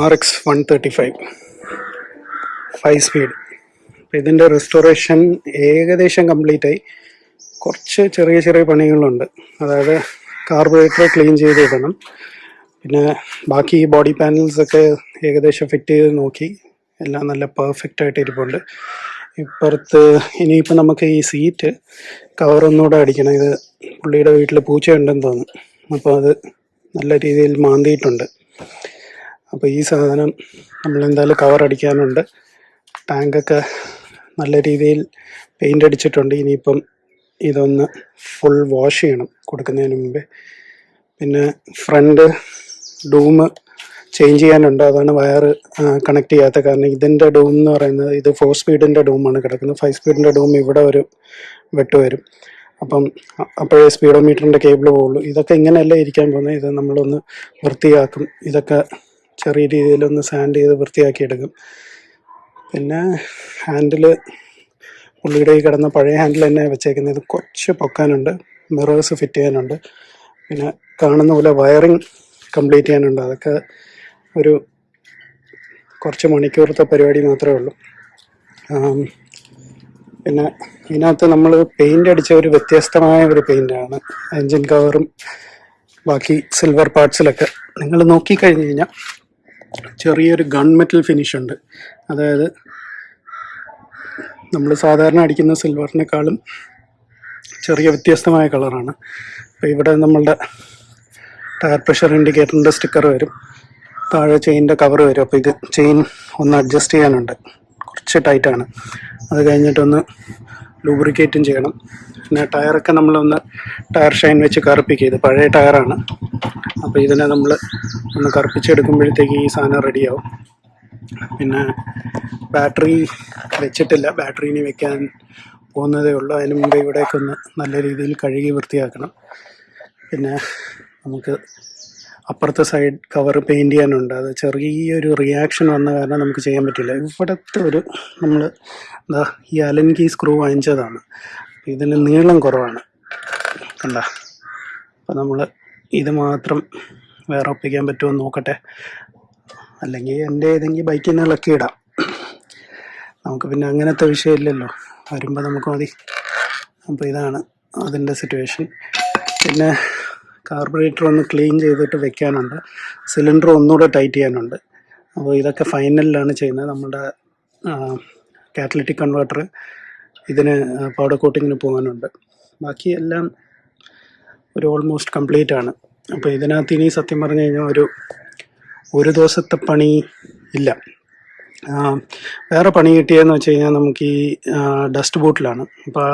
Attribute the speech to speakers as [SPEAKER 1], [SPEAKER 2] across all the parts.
[SPEAKER 1] R X one thirty five five speed ഇതിന്റെ restoration ഏകദേശം complete ആയി. കുറച്ച് ചെറിയ ചെറിയ പണികളുണ്ട്. അതായത് കാർബറേറ്റർ ക്ലീൻ ചെയ്ത് ഇടണം പിന്നെ ബാക്കി ബോഡി പാനൽസ് ഒക്കെ ഏകദേശം ഫിറ്റ് ചെയ്ത് നോക്കി. എല്ലാം നല്ല പെർഫെക്റ്റ് ആയിട്ട് ഇരിപ്പുണ്ട്. ഇപ്പുറത്ത് ഇനിയിപ്പോൾ നമുക്ക് ഈ സീറ്റ് കവറൊന്നുകൂടെ അടിക്കണം. ഇത് പുള്ളിയുടെ വീട്ടിൽ പൂച്ചയുണ്ടെന്ന് തോന്നുന്നു. അപ്പോൾ അത് നല്ല രീതിയിൽ മാന്തിയിട്ടുണ്ട്. അപ്പോൾ ഈ സാധനം നമ്മൾ എന്തായാലും കവർ അടിക്കാനുണ്ട് ടാങ്കൊക്കെ നല്ല രീതിയിൽ പെയിന്റ് അടിച്ചിട്ടുണ്ട്. ഇനിയിപ്പം ഇതൊന്ന് ഫുൾ വാഷ് ചെയ്യണം കൊടുക്കുന്നതിന് മുമ്പേ. പിന്നെ ഫ്രണ്ട് ഡൂമ് ചേഞ്ച് ചെയ്യാനുണ്ട്. അതാണ് വയർ കണക്ട് ചെയ്യാത്ത കാരണം. ഇതിന്റെ ഡൂം എന്ന് പറയുന്നത് ഇത് ഫോർ സ്പീഡിന്റെ ഡൂമാണ് കിടക്കുന്നത്. ഫൈവ് സ്പീഡിന്റെ ഡൂം ഇവിടെ ഒരു വെട്ട് വരും. അപ്പം അപ്പോഴേ സ്പീഡോമീറ്ററിന്റെ കേബിൾ പോകുള്ളൂ ഇതൊക്കെ ഇങ്ങനെയല്ല ഇരിക്കാൻ പോകുന്നത്? ഇത് നമ്മളൊന്ന് വൃത്തിയാക്കും. ഇതൊക്കെ ചെറിയ രീതിയിലൊന്ന് സാൻഡ് ചെയ്ത് വൃത്തിയാക്കി എടുക്കും പിന്നെ ഹാൻഡിൽ പുള്ളിയുടെ ഈ കിടന്ന പഴയ ഹാൻഡിൽ തന്നെ വെച്ചേക്കുന്നത് ഇത് കുറച്ച് പൊക്കാനുണ്ട് മിറേഴ്സ് ഫിറ്റ് ചെയ്യാനുണ്ട്. പിന്നെ കാണുന്ന പോലെ വയറിങ് കംപ്ലീറ്റ് ചെയ്യാനുണ്ട്. അതൊക്കെ ഒരു കുറച്ച് മണിക്കൂറത്തെ പരിപാടി മാത്രമേ ഉള്ളൂ. പിന്നെ ഇതിനകത്ത് നമ്മൾ പെയിന്റ് അടിച്ച ഒരു വ്യത്യസ്തമായ ഒരു പെയിന്റാണ് എൻജിൻ കവറും ബാക്കി സിൽവർ പാർട്സിലൊക്കെ നിങ്ങൾ നോക്കിക്കഴിഞ്ഞ് കഴിഞ്ഞാൽ ചെറിയൊരു ഗൺ മെറ്റൽ ഫിനിഷ് ഉണ്ട്. അതായത് നമ്മൾ സാധാരണ അടിക്കുന്ന സിൽവറിനേക്കാളും ചെറിയ വ്യത്യസ്തമായ കളറാണ് അപ്പോൾ ഇവിടെ നമ്മളുടെ ടയർ പ്രഷർ ഇൻഡിക്കേറ്ററിന്റെ സ്റ്റിക്കർ വരും. താഴെ ചെയിന്റെ കവർ വരും. അപ്പോൾ ഇത് ചെയിൻ ഒന്ന് അഡ്ജസ്റ്റ് ചെയ്യാനുണ്ട്. കുറച്ച് ടൈറ്റാണ് അത് കഴിഞ്ഞിട്ടൊന്ന് ലൂബ്രിക്കേറ്റും ചെയ്യണം. പിന്നെ ടയറൊക്കെ നമ്മളൊന്ന് ടയർ ഷൈൻ വെച്ച് കറുപ്പിക്കുക ഇത് പഴയ ടയറാണ് അപ്പോൾ ഇതിനെ നമ്മൾ ഒന്ന് കറുപ്പിച്ചെടുക്കുമ്പോഴത്തേക്ക് ഈ സാധനം റെഡിയാവും പിന്നെ ബാറ്ററി വെച്ചിട്ടില്ല. ബാറ്ററി ഇനി വെക്കാൻ പോകുന്നതേ ഉള്ളൂ. അതിന് മുമ്പ് ഇവിടേക്കൊന്ന് നല്ല രീതിയിൽ കഴുകി വൃത്തിയാക്കണം. പിന്നെ നമുക്ക് അപ്പുറത്തെ സൈഡ് കവർ പെയിന്റ് ചെയ്യാനുണ്ട്. അത് ചെറിയൊരു റിയാക്ഷൻ വന്ന കാരണം നമുക്ക് ചെയ്യാൻ പറ്റില്ല. ഇവിടുത്തെ ഒരു നമ്മൾ എന്താ ഈ അലൻകി സ്ക്രൂ വാങ്ങിച്ചതാണ്. ഇതിന് നീളം കുറവാണ്. കണ്ട? അപ്പം നമ്മൾ ഇത് മാത്രം വേറെ ഒപ്പിക്കാൻ പറ്റുമോ നോക്കട്ടെ. അല്ലെങ്കിൽ എന്റെ ഏതെങ്കിലും ബൈക്കിൽ നിന്ന് ഇളക്കി ഇടാം. നമുക്ക് പിന്നെ അങ്ങനത്തെ വിഷയമില്ലല്ലോ. വരുമ്പോൾ നമുക്ക് മതി. അപ്പോൾ ഇതാണ് അതിന്റെ സിറ്റുവേഷൻ പിന്നെ കാർബറേറ്റർ ഒന്ന് ക്ലീൻ ചെയ്തിട്ട് വെക്കാനുണ്ട്. സിലിണ്ടർ ഒന്നുകൂടെ ടൈറ്റ് ചെയ്യാനുണ്ട്. അപ്പോൾ ഇതൊക്കെ ഫൈനലിലാണ് ചെയ്യുന്നത്. നമ്മുടെ കാറ്റലിറ്റിക് കൺവേർട്ടർ ഇതിന് പൗഡർ കോട്ടിങ്ങിന് പോകാനുണ്ട്. ബാക്കി എല്ലാം ഒരു ഓൾമോസ്റ്റ് കംപ്ലീറ്റ് ആണ്. അപ്പോൾ ഇതിനകത്ത് ഇനി സത്യം പറഞ്ഞു കഴിഞ്ഞാൽ ഒരു ഒരു ദിവസത്തെ പണി ഇല്ല. വേറെ പണി കിട്ടിയെന്ന് വെച്ച് കഴിഞ്ഞാൽ നമുക്ക് ഈ ഡസ്റ്റ് ബൂട്ടിലാണ് അപ്പോൾ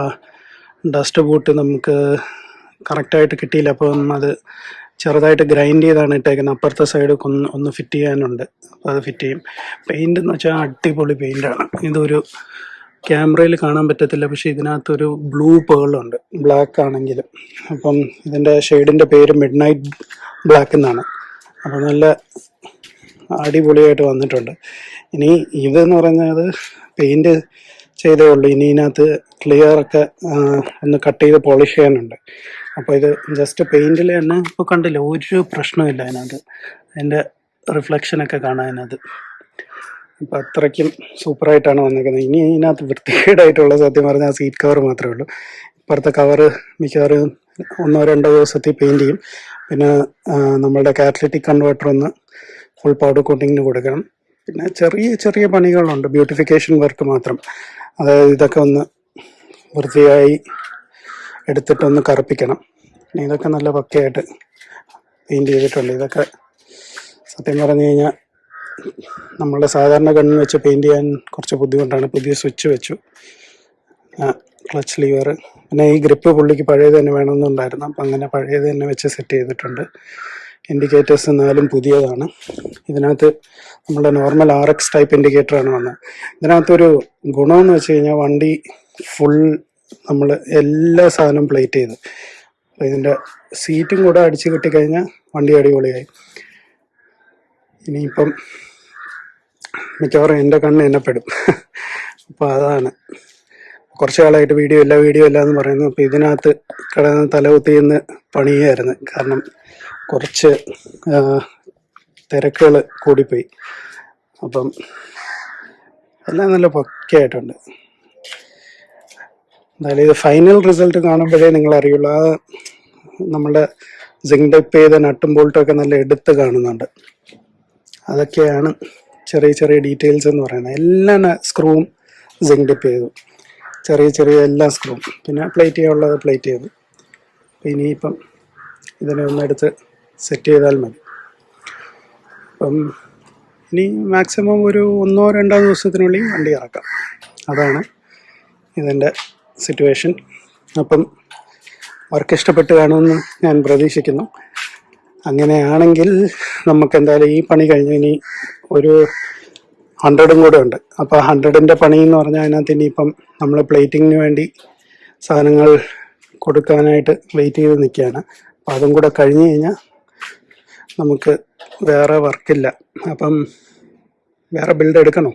[SPEAKER 1] ഡസ്റ്റ് ബൂട്ട് നമുക്ക് കറക്റ്റായിട്ട് കിട്ടിയില്ല. അപ്പം അത് ചെറുതായിട്ട് ഗ്രൈൻഡ് ചെയ്താണ് ഇട്ടേക്കുന്നത്. അപ്പുറത്തെ സൈഡ് ഒന്ന് ഒന്ന് ഫിറ്റ് ചെയ്യാനുണ്ട്. അപ്പോൾ അത് ഫിറ്റ് ചെയ്യും. പെയിന്റ് എന്ന് വെച്ചാൽ അടിപൊളി പെയിന്റാണ് ഇതൊരു ക്യാമറയിൽ കാണാൻ പറ്റത്തില്ല. പക്ഷേ ഇതിനകത്തൊരു ബ്ലൂ പേളുണ്ട് ബ്ലാക്ക് ആണെങ്കിലും. അപ്പം ഇതിന്റെ ഷെയ്ഡിന്റെ പേര് മിഡ് നൈറ്റ് ബ്ലാക്ക് എന്നാണ്. അപ്പോൾ നല്ല അടിപൊളിയായിട്ട് വന്നിട്ടുണ്ട്. ഇനി ഇതെന്ന് പറയുന്നത് പെയിന്റ് ചെയ്തേ ഉള്ളൂ. ഇനി ഇതിനകത്ത് ക്ലിയർ ഒക്കെ ഒന്ന് കട്ട് ചെയ്ത് പോളിഷ് ചെയ്യാനുണ്ട്. അപ്പോൾ ഇത് ജസ്റ്റ് പെയിന്റിൽ തന്നെ ഇപ്പോൾ കണ്ടില്ല ഒരു പ്രശ്നമില്ല അതിനകത്ത്. അതിന്റെ റിഫ്ലക്ഷനൊക്കെ കാണാൻ അതിനകത്ത്. അപ്പോൾ അത്രയ്ക്കും സൂപ്പറായിട്ടാണ് വന്നിരിക്കുന്നത് ഇനി ഇതിനകത്ത് വൃത്തികേടായിട്ടുള്ള സത്യം പറഞ്ഞാൽ സീറ്റ് കവർ മാത്രമേ ഉള്ളൂ. ഇപ്പുറത്തെ കവറ് മിക്കവാറും ഒന്നോ രണ്ടോ ദിവസത്തിൽ പെയിന്റ് ചെയ്യും. പിന്നെ ആ, നമ്മളുടെ കാറ്റലിറ്റിക് കൺവേർട്ടർ ഒന്ന് ഫുൾ പൗഡർ കോട്ടിങ്ങിന് കൊടുക്കണം. പിന്നെ ചെറിയ ചെറിയ പണികളുണ്ട്. ബ്യൂട്ടിഫിക്കേഷൻ വർക്ക് മാത്രം. അതായത് ഇതൊക്കെ ഒന്ന് വൃത്തിയായി എടുത്തിട്ടൊന്ന് കറുപ്പിക്കണം. ഇതൊക്കെ നല്ല പക്കയായിട്ട് പെയിന്റ് ചെയ്തിട്ടുണ്ട്. ഇതൊക്കെ സത്യം പറഞ്ഞു കഴിഞ്ഞാൽ നമ്മളുടെ സാധാരണ കണ്ണിന് വെച്ച് പെയിന്റ് ചെയ്യാൻ കുറച്ച് ബുദ്ധിമുട്ടാണ്. പുതിയ സ്വിച്ച് വെച്ചു. ക്ലച്ച് ലീവർ പിന്നെ ഈ ഗ്രിപ്പ് പുള്ളിക്ക് പഴയത് തന്നെ വേണമെന്നുണ്ടായിരുന്നു. അപ്പം അങ്ങനെ പഴയത് തന്നെ വെച്ച് സെറ്റ് ചെയ്തിട്ടുണ്ട്. ഇൻഡിക്കേറ്റേഴ്സ് എന്നാലും പുതിയതാണ്. ഇതിനകത്ത് നമ്മുടെ നോർമൽ ആർ എക്സ് ടൈപ്പ് ഇൻഡിക്കേറ്ററാണ് വന്നത്. ഇതിനകത്തൊരു ഗുണമെന്ന് വെച്ച് കഴിഞ്ഞാൽ വണ്ടി ഫുൾ നമ്മൾ എല്ലാ സാധനവും പ്ലേറ്റ് ചെയ്ത്. ഇതിന്റെ സീറ്റും കൂടെ അടിച്ച് കിട്ടിക്കഴിഞ്ഞാൽ വണ്ടി അടിപൊളിയായി. ഇനിയിപ്പം മിക്കവാറും എന്റെ കണ്ണ് എന്നെ പെടും. അപ്പോൾ അതാണ്. കുറച്ച് കാലമായിട്ട് വീഡിയോ ഇല്ല വീഡിയോ ഇല്ല എന്ന് പറയുന്നു. അപ്പോൾ ഇതിനകത്ത് കിടന്ന് തലകുത്തി നിന്ന് പണിയായിരുന്നു കാരണം കുറച്ച് തിരക്കുകൾ കൂടിപ്പോയി. അപ്പം എല്ലാം നല്ല പക്കയായിട്ടുണ്ട്. എന്തായാലും ഇത് ഫൈനൽ റിസൾട്ട് കാണുമ്പോഴേ നിങ്ങൾ അറിയുള്ളൂ ആ നമ്മുടെ സിങ്ക് ടൈപ്പ് ചെയ്ത നട്ടും ബോൾട്ടും ഒക്കെ നല്ല എടുത്ത് കാണുന്നുണ്ട്. അതൊക്കെയാണ് ചെറിയ ചെറിയ ഡീറ്റെയിൽസ് എന്ന് പറയുന്നത്. എല്ലാ സ്ക്രൂവും സിങ്ക് ടിപ്പ് ചെയ്തു ചെറിയ ചെറിയ എല്ലാ സ്ക്രൂവും പിന്നെ പ്ലേറ്റ് ചെയ്യാനുള്ളത് പ്ലേറ്റ് ചെയ്തു. ഇനിയിപ്പം ഇതിനെ ഒന്നെടുത്ത് സെറ്റ് ചെയ്താൽ മതി. അപ്പം ഇനി മാക്സിമം ഒരു ഒന്നോ രണ്ടോ ദിവസത്തിനുള്ളിൽ വണ്ടി ഇറക്കാം. അതാണ് ഇതിന്റെ സിറ്റുവേഷൻ അപ്പം വർക്ക് ഇഷ്ടപ്പെട്ട് കാണുമെന്ന് ഞാൻ പ്രതീക്ഷിക്കുന്നു. അങ്ങനെയാണെങ്കിൽ നമുക്ക് എന്തായാലും ഈ പണി കഴിഞ്ഞ് ഇനി ഒരു ഹൺഡ്രഡും കൂടെ ഉണ്ട്. അപ്പോൾ ഹൺഡ്രഡിന്റെ പണി എന്ന് പറഞ്ഞാൽ അതിനകത്ത് ഇനിയിപ്പം നമ്മൾ പ്ലേറ്റിങ്ങിന് വേണ്ടി സാധനങ്ങൾ കൊടുക്കാനായിട്ട് വെയിറ്റ് ചെയ്ത് നിൽക്കുകയാണ്. അപ്പം അതും കൂടെ കഴിഞ്ഞ് കഴിഞ്ഞാൽ നമുക്ക് വേറെ വർക്കില്ല അപ്പം വേറെ ബിൽഡ് എടുക്കണോ?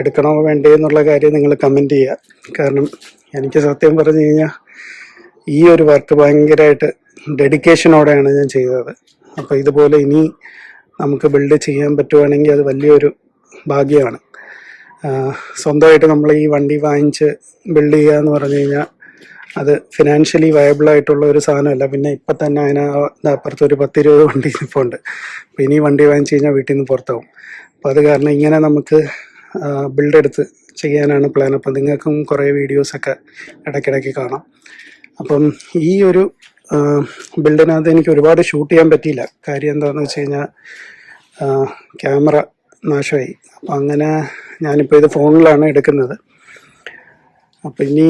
[SPEAKER 1] എടുക്കണോ വേണ്ടേ എന്നുള്ള കാര്യം നിങ്ങൾ കമന്റ് ചെയ്യുക. കാരണം എനിക്ക് സത്യം പറഞ്ഞു കഴിഞ്ഞാൽ ഈ ഒരു വർക്ക് ഭയങ്കരമായിട്ട് ഡെഡിക്കേഷനോടെയാണ് ഞാൻ ചെയ്തത്. അപ്പോൾ ഇതുപോലെ ഇനി നമുക്ക് ബിൽഡ് ചെയ്യാൻ പറ്റുവാണെങ്കിൽ അത് വലിയൊരു ഭാഗ്യമാണ്. സ്വന്തമായിട്ട് നമ്മൾ ഈ വണ്ടി വാങ്ങിച്ച് ബിൽഡ് ചെയ്യുക എന്ന് പറഞ്ഞു കഴിഞ്ഞാൽ അത് ഫിനാൻഷ്യലി വയബിൾ ആയിട്ടുള്ള ഒരു സാധനമല്ല. പിന്നെ ഇപ്പം തന്നെ അതിന് അപ്പുറത്ത് ഒരു പത്തിരുപത് വണ്ടി ഇപ്പോൾ ഉണ്ട്. അപ്പോൾ ഇനി വണ്ടി വാങ്ങിച്ച് കഴിഞ്ഞാൽ വീട്ടിൽ നിന്ന് പുറത്താവും. അപ്പോൾ അത് കാരണം ഇങ്ങനെ നമുക്ക് ബിൽഡ് എടുത്ത് ചെയ്യാനാണ് പ്ലാൻ അപ്പം നിങ്ങൾക്കും കുറേ വീഡിയോസൊക്കെ ഇടയ്ക്കിടയ്ക്ക് കാണാം. അപ്പം ഈ ഒരു ബിൽഡിനകത്ത് എനിക്ക് ഒരുപാട് ഷൂട്ട് ചെയ്യാൻ പറ്റിയില്ല. കാര്യം എന്താണെന്ന് വെച്ച് കഴിഞ്ഞാൽ ക്യാമറ നാശമായി. അപ്പം അങ്ങനെ ഞാനിപ്പോൾ ഇത് ഫോണിലാണ് എടുക്കുന്നത്. അപ്പം ഇനി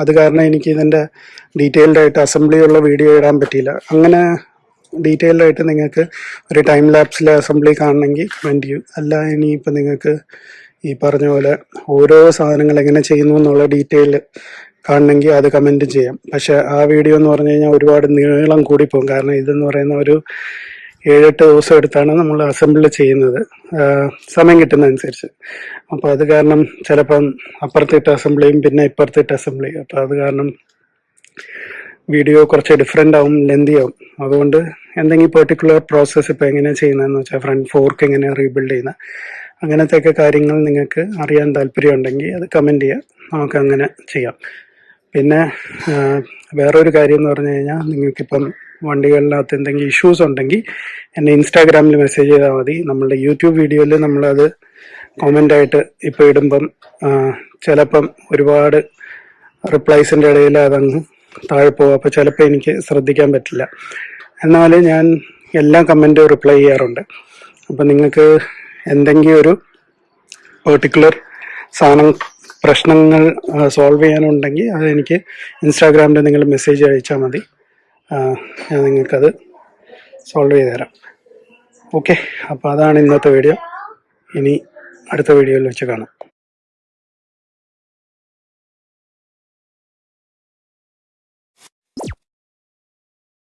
[SPEAKER 1] അത് കാരണം എനിക്ക് ഇതിന്റെ ഡീറ്റെയിൽഡ് ആയിട്ട് വീഡിയോ ഇടാൻ പറ്റിയില്ല. അങ്ങനെ ഡീറ്റെയിൽഡ് ആയിട്ട് നിങ്ങൾക്ക് ഒരു ടൈം ലാപ്സിലെ അസംബ്ലി കാണണമെങ്കിൽ കമന്റ് ചെയ്യും. അല്ല ഇനിയിപ്പോൾ നിങ്ങൾക്ക് ഈ പറഞ്ഞ പോലെ ഓരോ സാധനങ്ങൾ എങ്ങനെ ചെയ്യുന്നു എന്നുള്ള ഡീറ്റെയിൽ കാണണമെങ്കിൽ അത് കമന്റ് ചെയ്യാം. പക്ഷെ ആ വീഡിയോ എന്ന് പറഞ്ഞു കഴിഞ്ഞാൽ ഒരുപാട് നീളം കൂടിപ്പോകും കാരണം ഇതെന്ന് പറയുന്ന ഒരു ഏഴെട്ട് ദിവസം എടുത്താണ് നമ്മൾ അസംബിൾ ചെയ്യുന്നത്. സമയം കിട്ടുന്നതനുസരിച്ച്. അപ്പോൾ അത് കാരണം ചിലപ്പം അപ്പുറത്തിട്ട് അസംബ്ലിയും പിന്നെ ഇപ്പുറത്തിട്ട് അസംബ്ലിയും അപ്പോൾ അത് കാരണം വീഡിയോ കുറച്ച് ഡിഫറെന്റ് ആവും ലെന്തി ആവും. അതുകൊണ്ട് എന്തെങ്കിലും പെർട്ടിക്കുലർ പ്രോസസ്സ് ഇപ്പോൾ എങ്ങനെയാണ് ചെയ്യുന്നതെന്ന് വെച്ചാൽ ഫ്രണ്ട് ഫോർക്ക് എങ്ങനെയാണ് റീബിൽഡ് ചെയ്യുന്നത് അങ്ങനത്തെയൊക്കെ കാര്യങ്ങൾ നിങ്ങൾക്ക് അറിയാൻ താല്പര്യമുണ്ടെങ്കിൽ അത് കമന്റ് ചെയ്യാം. നമുക്ക് അങ്ങനെ ചെയ്യാം. പിന്നെ വേറൊരു കാര്യം എന്ന് പറഞ്ഞു കഴിഞ്ഞാൽ നിങ്ങൾക്കിപ്പം വണ്ടികളിനകത്ത് എന്തെങ്കിലും ഇഷ്യൂസ് ഉണ്ടെങ്കിൽ എന്നെ ഇൻസ്റ്റാഗ്രാമിൽ മെസ്സേജ് ചെയ്താൽ മതി. നമ്മളുടെ യൂട്യൂബ് വീഡിയോയിൽ നമ്മളത് ആയിട്ട് ഇപ്പോൾ ഇടുമ്പം ചിലപ്പം ഒരുപാട് റിപ്ലൈസിന്റെ ഇടയിൽ അതങ്ങ് താഴെ പോകും. അപ്പോൾ ചിലപ്പോൾ എനിക്ക് ശ്രദ്ധിക്കാൻ പറ്റില്ല. എന്നാൽ ഞാൻ എല്ലാ കമന്റും റിപ്ലൈ ചെയ്യാറുണ്ട്. അപ്പോൾ നിങ്ങൾക്ക് എന്തെങ്കിലും ഒരു പെർട്ടിക്കുലർ സാധനം പ്രശ്നങ്ങൾ സോൾവ് ചെയ്യാനുണ്ടെങ്കിൽ അത് എനിക്ക് ഇൻസ്റ്റാഗ്രാമിൽ നിങ്ങൾ മെസ്സേജ് അയച്ചാൽ മതി. ഞാൻ നിങ്ങൾക്കത് സോൾവ് ചെയ്ത് തരാം. ഓക്കെ അപ്പോൾ അതാണ് ഇന്നത്തെ വീഡിയോ ഇനി അടുത്ത വീഡിയോയിൽ വെച്ച് കാണാം.